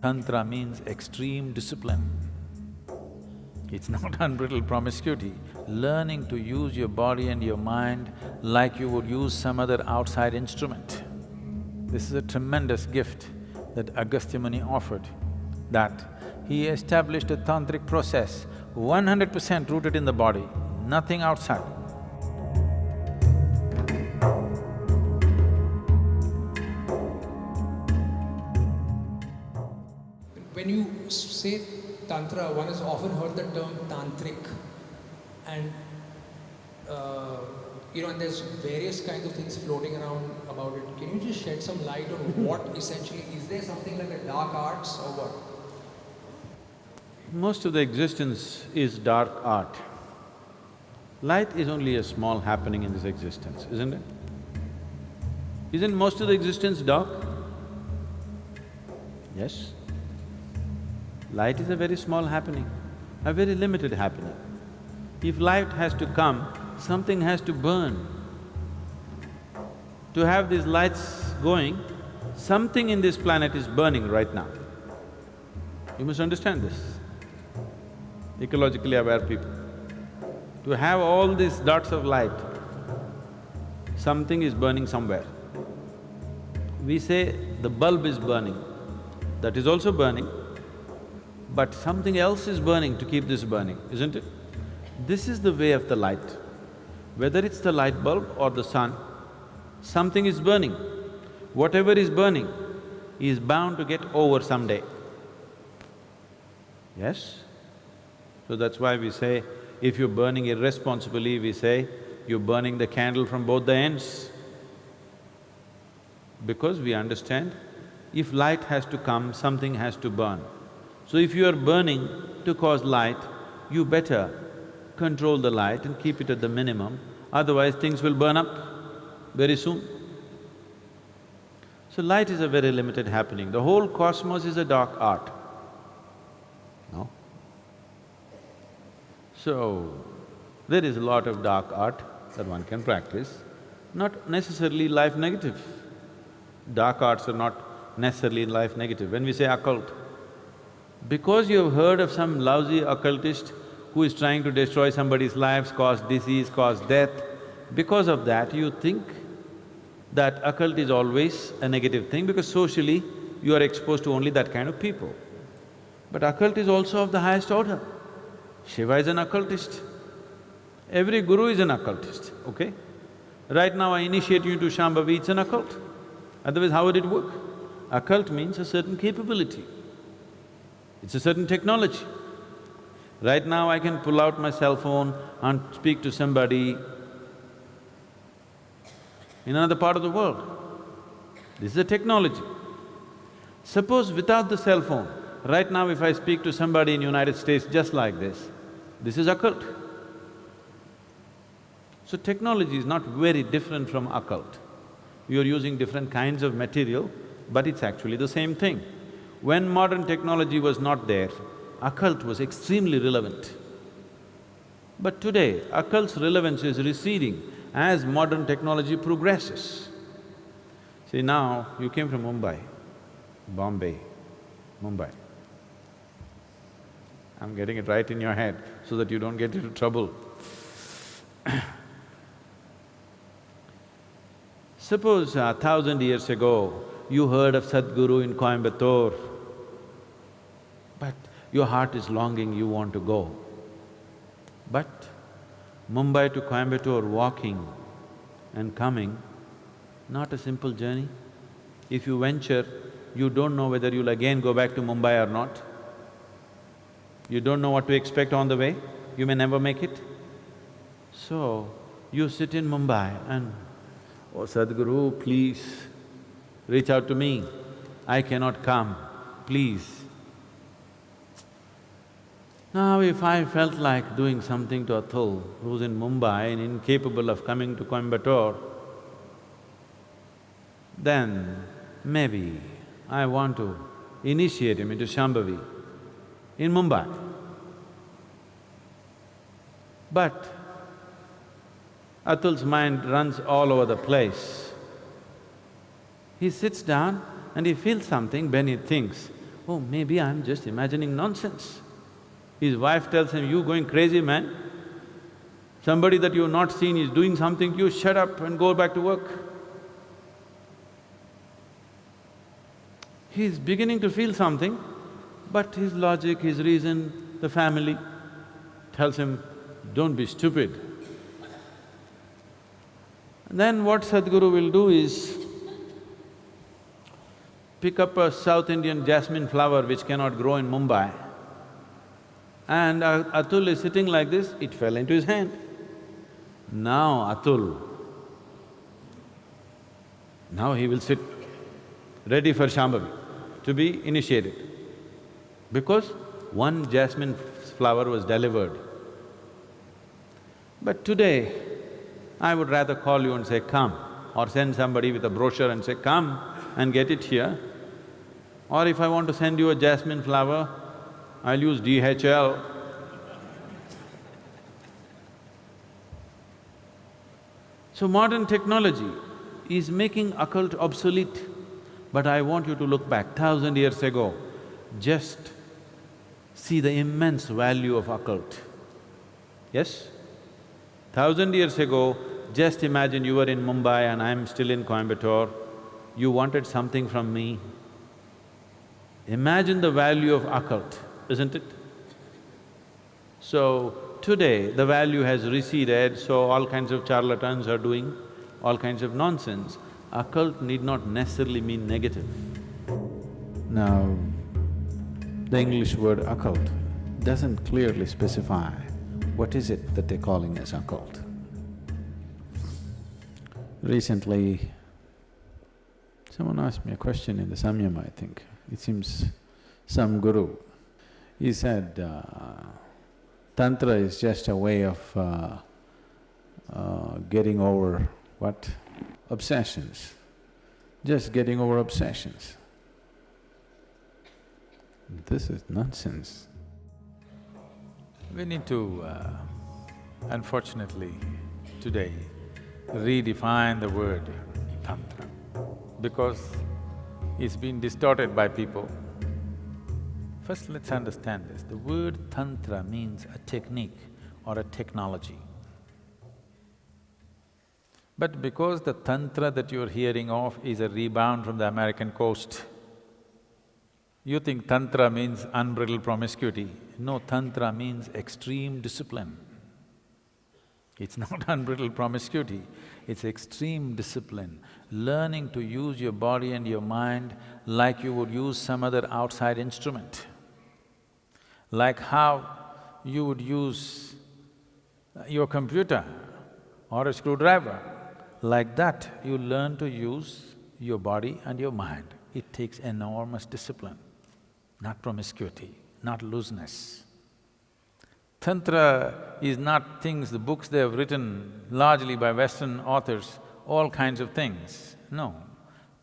Tantra means extreme discipline. It's not unbridled promiscuity, learning to use your body and your mind like you would use some other outside instrument. This is a tremendous gift that Agastya Muni offered, that he established a tantric process, one hundred percent rooted in the body, nothing outside. When you say Tantra, one has often heard the term tantric and uh, you know, and there's various kinds of things floating around about it. Can you just shed some light on what essentially, is there something like a dark arts or what? Most of the existence is dark art. Light is only a small happening in this existence, isn't it? Isn't most of the existence dark? Yes. Light is a very small happening, a very limited happening. If light has to come, something has to burn. To have these lights going, something in this planet is burning right now. You must understand this, ecologically aware people. To have all these dots of light, something is burning somewhere. We say the bulb is burning, that is also burning, but something else is burning to keep this burning, isn't it? This is the way of the light. Whether it's the light bulb or the sun, something is burning. Whatever is burning is bound to get over someday. Yes? So that's why we say, if you're burning irresponsibly, we say, you're burning the candle from both the ends. Because we understand, if light has to come, something has to burn. So if you are burning to cause light, you better control the light and keep it at the minimum, otherwise things will burn up very soon. So light is a very limited happening. The whole cosmos is a dark art. No? So, there is a lot of dark art that one can practice, not necessarily life negative. Dark arts are not necessarily life negative. When we say occult, because you've heard of some lousy occultist who is trying to destroy somebody's lives, cause disease, cause death, because of that you think that occult is always a negative thing because socially you are exposed to only that kind of people. But occult is also of the highest order. Shiva is an occultist. Every guru is an occultist, okay? Right now I initiate you to Shambhavi, it's an occult. Otherwise, how would it work? Occult means a certain capability. It's a certain technology. Right now I can pull out my cell phone and speak to somebody in another part of the world. This is a technology. Suppose without the cell phone, right now if I speak to somebody in United States just like this, this is occult. So technology is not very different from occult. You're using different kinds of material, but it's actually the same thing. When modern technology was not there, occult was extremely relevant. But today, occult's relevance is receding as modern technology progresses. See now, you came from Mumbai, Bombay, Mumbai. I'm getting it right in your head so that you don't get into trouble. Suppose a thousand years ago, you heard of Sadhguru in Coimbatore, but your heart is longing, you want to go. But Mumbai to Coimbatore walking and coming, not a simple journey. If you venture, you don't know whether you'll again go back to Mumbai or not. You don't know what to expect on the way, you may never make it. So, you sit in Mumbai and, oh Sadhguru, please, reach out to me, I cannot come, please. Now if I felt like doing something to Atul, who's in Mumbai and incapable of coming to Coimbatore, then maybe I want to initiate him into Shambhavi in Mumbai. But Atul's mind runs all over the place. He sits down and he feels something, then he thinks, oh, maybe I'm just imagining nonsense. His wife tells him, you going crazy, man? Somebody that you've not seen is doing something, you shut up and go back to work. He's beginning to feel something, but his logic, his reason, the family tells him, don't be stupid. And then what Sadhguru will do is pick up a South Indian jasmine flower which cannot grow in Mumbai and Atul is sitting like this, it fell into his hand. Now Atul, now he will sit ready for Shambhavi to be initiated because one jasmine flower was delivered. But today, I would rather call you and say, come, or send somebody with a brochure and say, come and get it here. Or if I want to send you a jasmine flower, I'll use DHL. So modern technology is making occult obsolete, but I want you to look back thousand years ago, just see the immense value of occult. Yes? Thousand years ago, just imagine you were in Mumbai and I'm still in Coimbatore, you wanted something from me. Imagine the value of occult, isn't it? So, today the value has receded, so all kinds of charlatans are doing all kinds of nonsense. Occult need not necessarily mean negative. Now, the English word occult doesn't clearly specify what is it that they're calling as occult? Recently, someone asked me a question in the Samyama, I think. It seems some guru. He said, uh, Tantra is just a way of uh, uh, getting over what? Obsessions. Just getting over obsessions. This is nonsense. We need to, uh, unfortunately, today, redefine the word tantra because it's been distorted by people. First, let's understand this. The word tantra means a technique or a technology. But because the tantra that you're hearing of is a rebound from the American coast, you think tantra means unbridled promiscuity. No, tantra means extreme discipline. It's not unbridled promiscuity, it's extreme discipline. Learning to use your body and your mind like you would use some other outside instrument. Like how you would use uh, your computer or a screwdriver. Like that, you learn to use your body and your mind. It takes enormous discipline, not promiscuity, not looseness. Tantra is not things, the books they have written largely by Western authors, all kinds of things. No.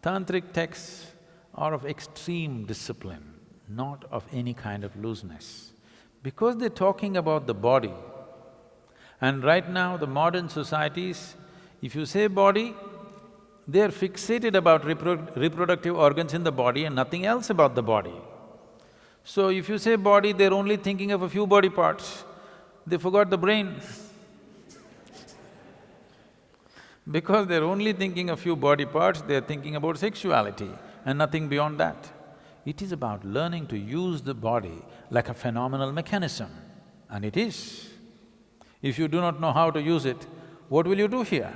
Tantric texts are of extreme discipline, not of any kind of looseness. Because they're talking about the body, and right now the modern societies, if you say body, they're fixated about repro reproductive organs in the body and nothing else about the body. So if you say body, they're only thinking of a few body parts, they forgot the brain. because they're only thinking a few body parts, they're thinking about sexuality and nothing beyond that. It is about learning to use the body like a phenomenal mechanism, and it is. If you do not know how to use it, what will you do here?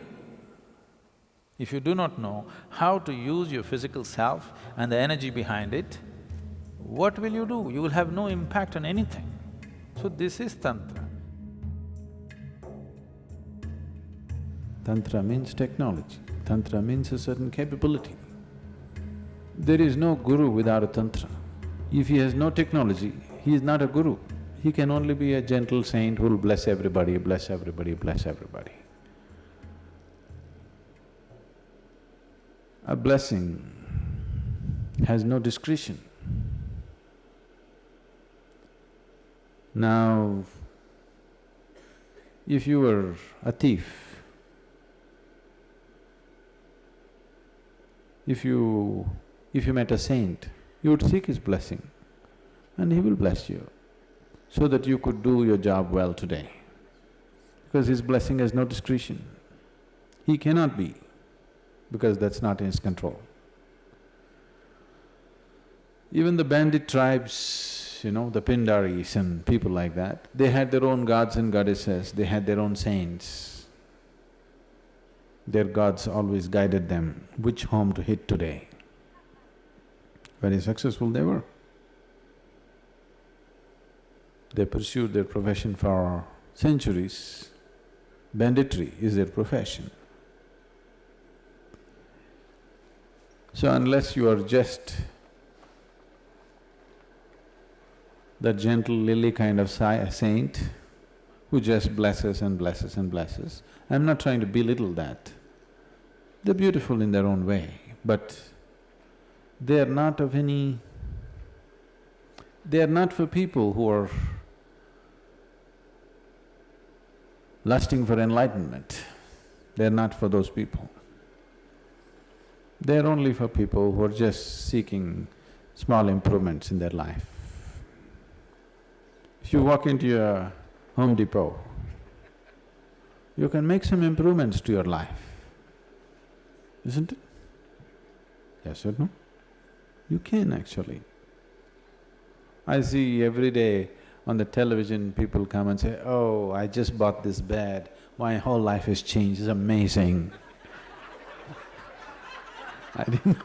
If you do not know how to use your physical self and the energy behind it, what will you do? You will have no impact on anything. So this is Tantra. Tantra means technology, Tantra means a certain capability. There is no guru without a Tantra. If he has no technology, he is not a guru. He can only be a gentle saint who will bless everybody, bless everybody, bless everybody. A blessing has no discretion. Now, if you were a thief, if you… if you met a saint, you would seek his blessing. and He will bless you so that you could do your job well today. Because His blessing has no discretion. He cannot be, because that's not in His control. Even the bandit tribes, you know, the Pindaris and people like that, they had their own gods and goddesses, they had their own saints. Their gods always guided them which home to hit today. Very successful they were. They pursued their profession for centuries. Banditry is their profession. So unless you are just that gentle lily kind of saint who just blesses and blesses and blesses, I'm not trying to belittle that. They're beautiful in their own way, but they are not of any… They are not for people who are lusting for enlightenment. They're not for those people. They're only for people who are just seeking small improvements in their life. If you walk into your Home Depot, you can make some improvements to your life, isn't it? Yes or no? You can actually. I see every day on the television, people come and say, oh, I just bought this bed, my whole life has changed, it's amazing. I didn't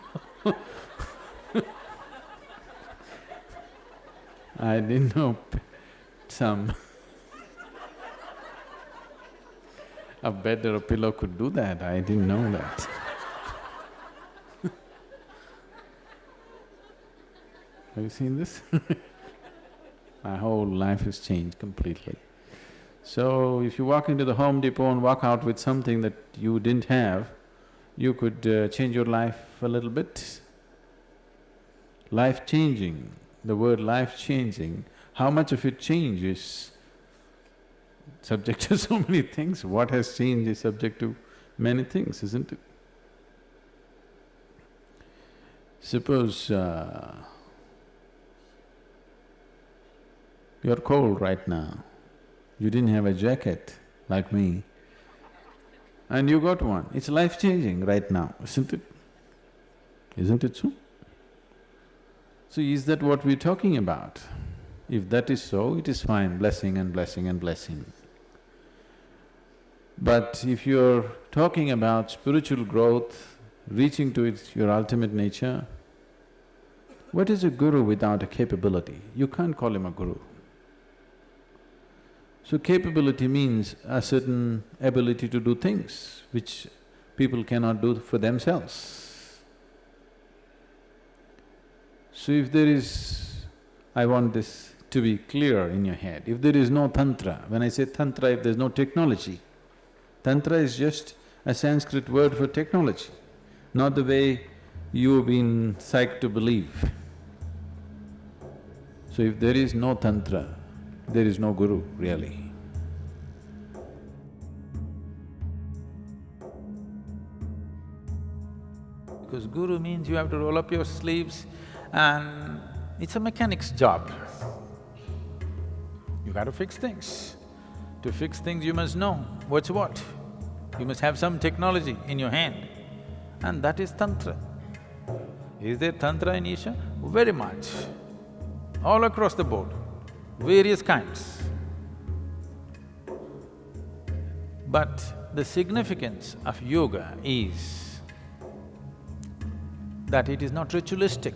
know I didn't know some a bed or a pillow could do that, I didn't know that. Have you seen this? My whole life has changed completely. So, if you walk into the Home Depot and walk out with something that you didn't have, you could uh, change your life a little bit. Life-changing, the word life-changing, how much of it changes subject to so many things. What has changed is subject to many things, isn't it? Suppose uh, you're cold right now, you didn't have a jacket like me, and you got one. It's life-changing right now, isn't it? Isn't it so? So is that what we're talking about? If that is so, it is fine, blessing and blessing and blessing. But if you're talking about spiritual growth, reaching to its your ultimate nature, what is a guru without a capability? You can't call him a guru. So capability means a certain ability to do things which people cannot do for themselves. So if there is… I want this to be clear in your head, if there is no tantra, when I say tantra, if there's no technology, tantra is just a Sanskrit word for technology, not the way you've been psyched to believe. So if there is no tantra, there is no guru, really. Because guru means you have to roll up your sleeves and it's a mechanic's job. You got to fix things. To fix things, you must know what's what. You must have some technology in your hand, and that is Tantra. Is there Tantra in Isha? Very much. All across the board, various kinds. But the significance of yoga is that it is not ritualistic.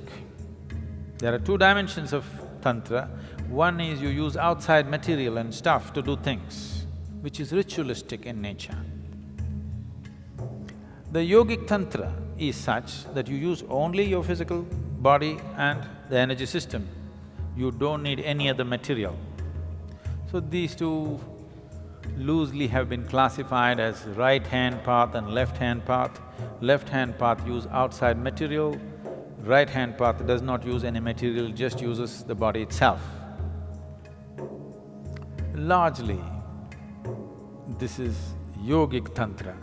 There are two dimensions of Tantra. One is you use outside material and stuff to do things, which is ritualistic in nature. The yogic tantra is such that you use only your physical body and the energy system. You don't need any other material. So these two loosely have been classified as right-hand path and left-hand path. Left-hand path use outside material, right-hand path does not use any material, just uses the body itself. Largely, this is yogic tantra,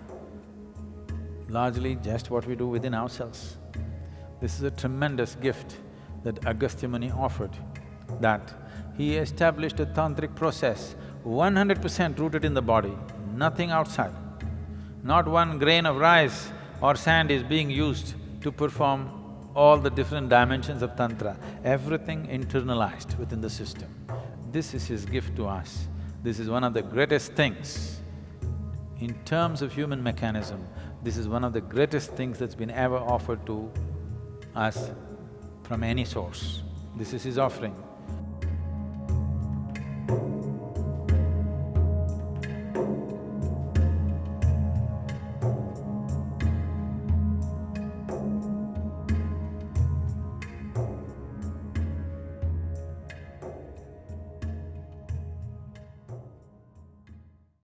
largely just what we do within ourselves. This is a tremendous gift that Agastya Muni offered that he established a tantric process, one hundred percent rooted in the body, nothing outside. Not one grain of rice or sand is being used to perform all the different dimensions of tantra, everything internalized within the system. This is his gift to us. This is one of the greatest things. In terms of human mechanism, this is one of the greatest things that's been ever offered to us from any source. This is his offering.